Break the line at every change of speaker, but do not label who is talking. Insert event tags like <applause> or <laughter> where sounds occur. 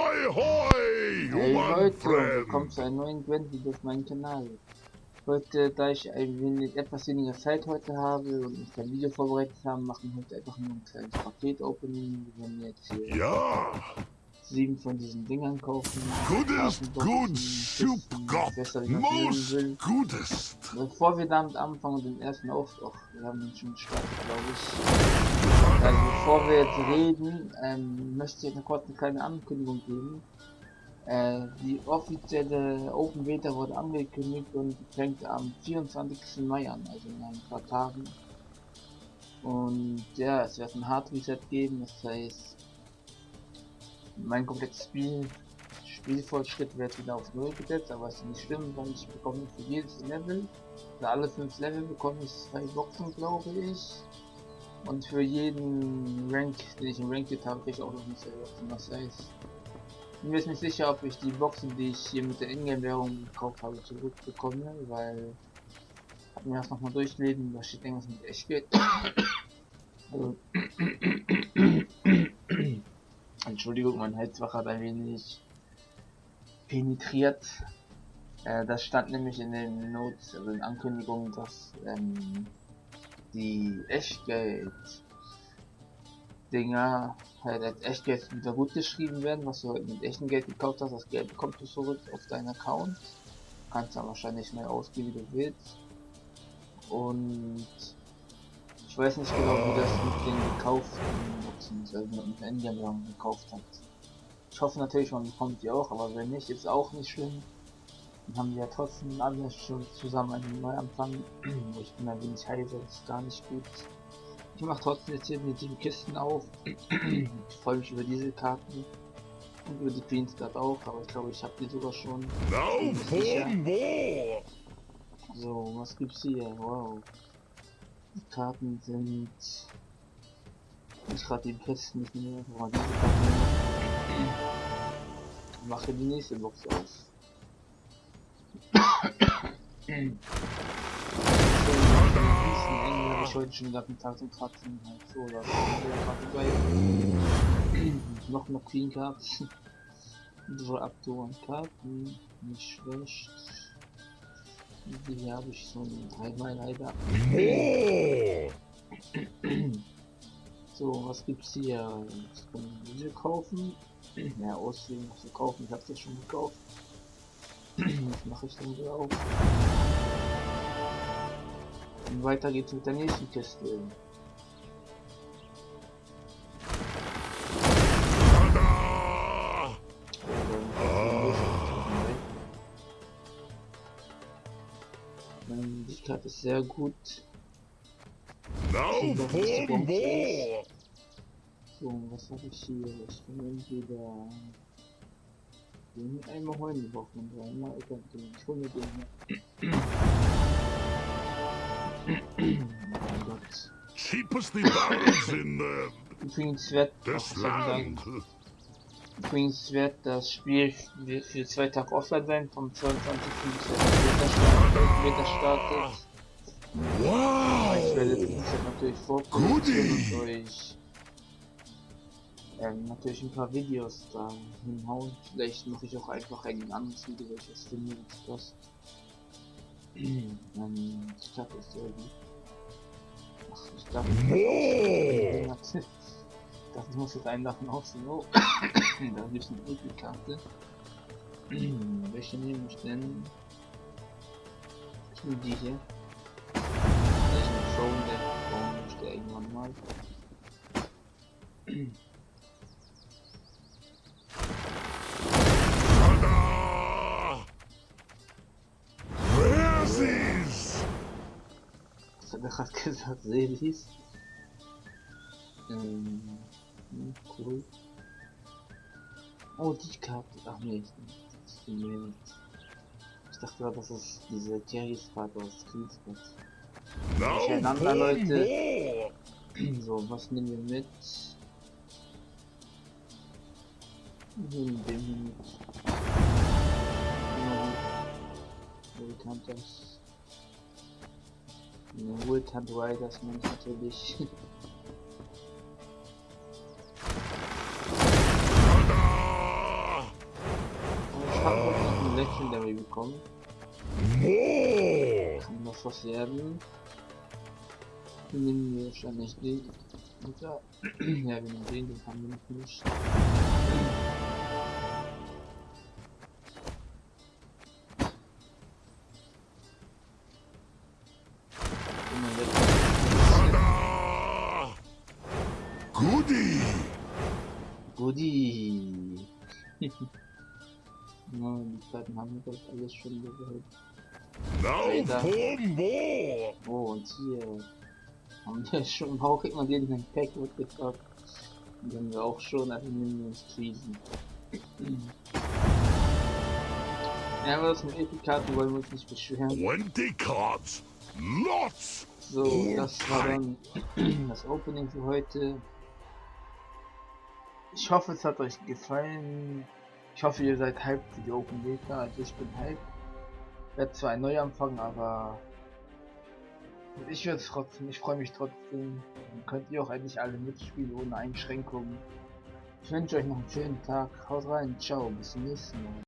Hoi, hoi,
Hey Leute, willkommen zu einem neuen Video auf meinem Kanal. Heute, da ich ein wenig, etwas weniger Zeit heute habe und ich kein Video vorbereitet habe, machen wir heute einfach nur ein kleines Paket-Opening. Wir werden jetzt hier
Ja,
sieben von diesen Dingern kaufen. Wie man es nennen
most gutest.
Bevor wir damit anfangen, den ersten Auftrag, wir haben den schon gestartet, glaube ich. Also bevor wir jetzt reden, ähm, möchte ich noch kurz eine kleine Ankündigung geben. Äh, die offizielle Open Beta wurde angekündigt und fängt am 24. Mai an, also in ein paar Tagen. Und ja, es wird ein Hard Reset geben, das heißt, mein komplettes Spiel, Spielfortschritt wird wieder auf Null gesetzt, aber es ist nicht schlimm, weil ich bekomme für jedes Level, für alle fünf Level bekomme ich zwei Boxen, glaube ich. Und für jeden Rank, den ich im Ranked habe, kriege ich auch noch eine Boxen. Das heißt, ich bin mir jetzt nicht sicher, ob ich die Boxen, die ich hier mit der Ingame-Währung gekauft habe, zurückbekomme, weil hab mir das nochmal durchlesen, da steht irgendwas mit Echtgeld. <coughs> Also, Entschuldigung, mein Heizwach hat ein wenig penetriert. Äh, das stand nämlich in den Notes, also in Ankündigungen, dass ähm, die Echtgeld Dinger halt als Echtgeld wieder gut geschrieben werden, was du halt mit echtem Geld gekauft hast, das Geld bekommst du zurück auf deinen Account. Kannst dann wahrscheinlich neu ausgeben, wie du willst. Und ich weiß nicht genau, wie das mit den gekauften also mit dem Endgame gekauft hat. Ich hoffe natürlich, man bekommt die auch, aber wenn nicht, ist auch nicht schlimm. Dann haben wir ja trotzdem alle schon zusammen einen Neuanfang. <clears throat> ich bin ein wenig heiser, das ist gar nicht gut. Ich mache trotzdem jetzt hier die sieben Kisten auf. <clears throat> ich freue mich über diese Karten. Und über die Queen's Card auch, aber ich glaube, ich habe die sogar schon.
More.
So, was gibt's hier? Wow. Die Karten sind. Ich gerade die Kisten nicht mehr, aber diese Karten. Mache die nächste Box auf. ich heute schon den ganzen Tag zum Kratzen halt so oder so. Noch eine Queen Cards. So aktuellen Karten. Nicht schlecht. Die habe ich so dreimal leider.
More.
So, was gibt's hier? Ich kann diese kaufen. Ja, aussehen zu kaufen. Ich habe das schon gekauft. Was mache ich denn wieder auf? Und weiter geht's mit der nächsten Kiste. Karte ist sehr gut.
For more.
So, was habe ich hier? Ich kann entweder den einmal die braucht man dreimal. Ich kann den, mir den oh Gott.
Cheapest the barrels in the,
Übrigens wird, soll ich sagen? Übrigens wird das Spiel für zwei Tage offline sein, vom 22. bis 11. Meter startet. Aber ich werde
Wow.
Dienstag natürlich vorproduzieren
Goodie.
und euch ähm, natürlich ein paar Videos da hinhauen. Vielleicht mache ich auch einfach ein anderes Video, welches finde das. ich <clears throat> das ist sehr gut. Ach, ich darf
More.
ich dachte, ich muss jetzt einen davon aussehen. Oh, da gibt es eine Rückkarte. <coughs> Welche nehme ich denn? Ich nehme die hier. Vielleicht eine Throne, der Throne möchte irgendwann mal. Was hat er gerade gesagt? Seelis? Ähm, hm, cool. Oh, die Karte. Ach nee, das ist die Ich dachte gerade, das ist diese Jerry's Karte aus.
Now
Durcheinander, Leute. <clears throat> So, was nehmen wir mit? Wir nehmen den hier mit. Ja, Wo bekannt das? Eine Wohltant Riders meine <laughs> natürlich. Legendary bekommen. Noch was werden. Nehmen wir wahrscheinlich den. <clears throat> Ja, wir nehmen den, den haben wir nicht.
Goodie.
Goodie! <laughs> ja, die Zeiten haben wir das alles schon gehört. Alter.
for more.
Oh, und hier haben wir schon auch immer den Pack mitgebracht. Die haben wir auch schon, uns Krisen. ja, aber das mit Epikaten wollen wir uns nicht beschweren.
20 cards. Lots.
So, das war dann <clears throat> das Opening für heute. Ich hoffe, es hat euch gefallen. Ich hoffe, ihr seid hyped für die Open Beta. Also ich bin hyped. Werde zwar ein Neuanfang, aber ich werde trotzdem, ich freue mich trotzdem. Dann könnt ihr auch endlich alle mitspielen ohne Einschränkungen. Ich wünsche euch noch einen schönen Tag. Haut rein, ciao, bis zum nächsten Mal.